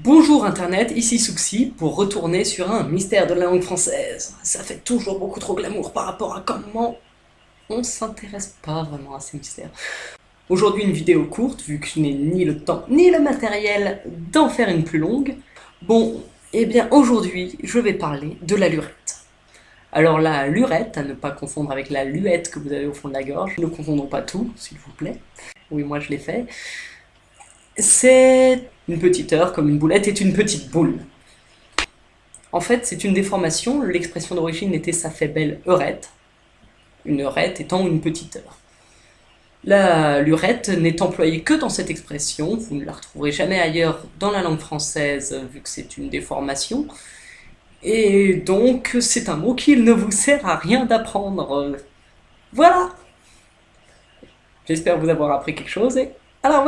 Bonjour Internet, ici Souxi pour retourner sur un mystère de la langue française. Ça fait toujours beaucoup trop glamour par rapport à comment on s'intéresse pas vraiment à ces mystères. Aujourd'hui une vidéo courte, vu que je n'ai ni le temps ni le matériel d'en faire une plus longue. Bon, eh bien aujourd'hui je vais parler de la lurette. Alors la lurette, à ne pas confondre avec la luette que vous avez au fond de la gorge, ne confondons pas tout, s'il vous plaît. Oui, moi je l'ai fait. C'est une petite heure, comme une boulette, est une petite boule. En fait, c'est une déformation, l'expression d'origine était ça fait belle heurette, une heurette étant une petite heure. La lurette n'est employée que dans cette expression, vous ne la retrouverez jamais ailleurs dans la langue française vu que c'est une déformation, et donc c'est un mot qu'il ne vous sert à rien d'apprendre. Voilà J'espère vous avoir appris quelque chose et à la